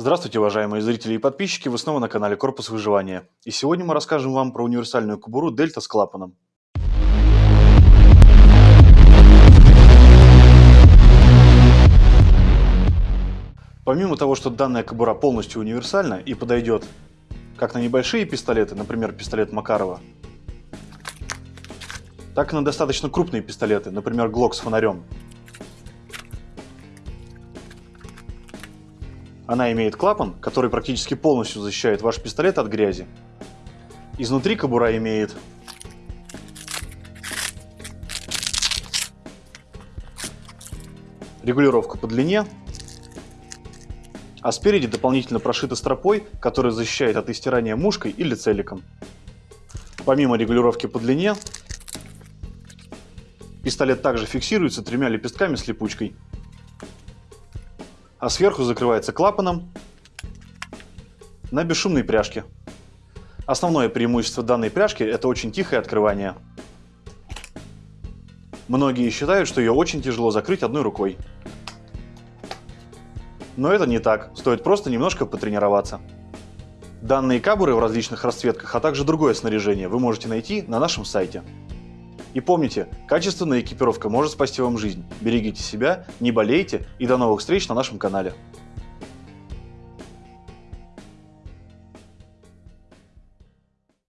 Здравствуйте, уважаемые зрители и подписчики, вы снова на канале Корпус Выживания. И сегодня мы расскажем вам про универсальную кобуру Дельта с клапаном. Помимо того, что данная кобура полностью универсальна и подойдет как на небольшие пистолеты, например, пистолет Макарова, так и на достаточно крупные пистолеты, например, Глок с фонарем. Она имеет клапан, который практически полностью защищает ваш пистолет от грязи. Изнутри кобура имеет регулировку по длине, а спереди дополнительно прошита стропой, которая защищает от истирания мушкой или целиком. Помимо регулировки по длине, пистолет также фиксируется тремя лепестками с липучкой а сверху закрывается клапаном на бесшумной пряжке. Основное преимущество данной пряжки – это очень тихое открывание. Многие считают, что ее очень тяжело закрыть одной рукой. Но это не так, стоит просто немножко потренироваться. Данные кабуры в различных расцветках, а также другое снаряжение вы можете найти на нашем сайте. И помните, качественная экипировка может спасти вам жизнь. Берегите себя, не болейте и до новых встреч на нашем канале.